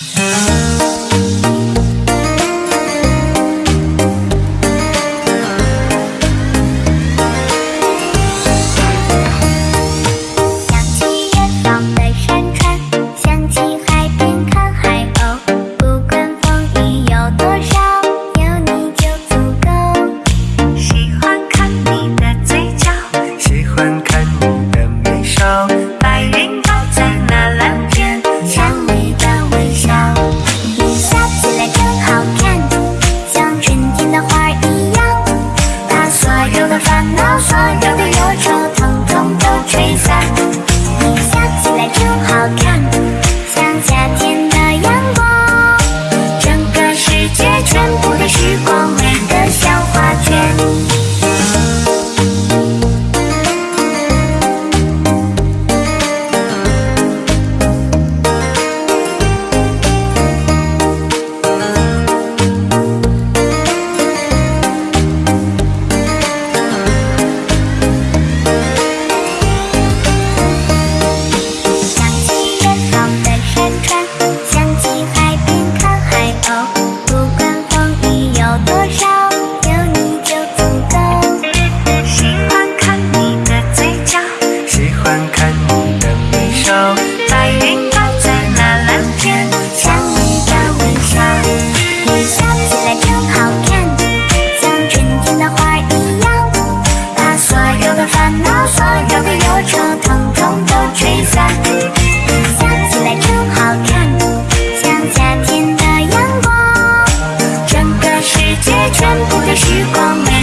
Yeah. 多少借全部的时光。